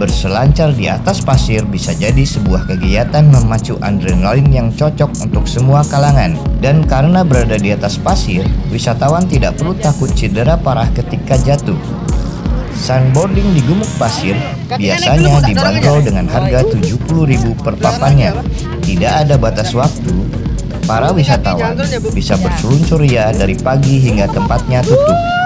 Berselancar di atas pasir bisa jadi sebuah kegiatan memacu adrenalin yang cocok untuk semua kalangan. Dan karena berada di atas pasir, wisatawan tidak perlu takut cedera parah ketika jatuh. Sandboarding di gumuk pasir biasanya dibanderol dengan harga 70.000 per papannya. Tidak ada batas waktu. Para wisatawan bisa berseluncur ya dari pagi hingga tempatnya tutup.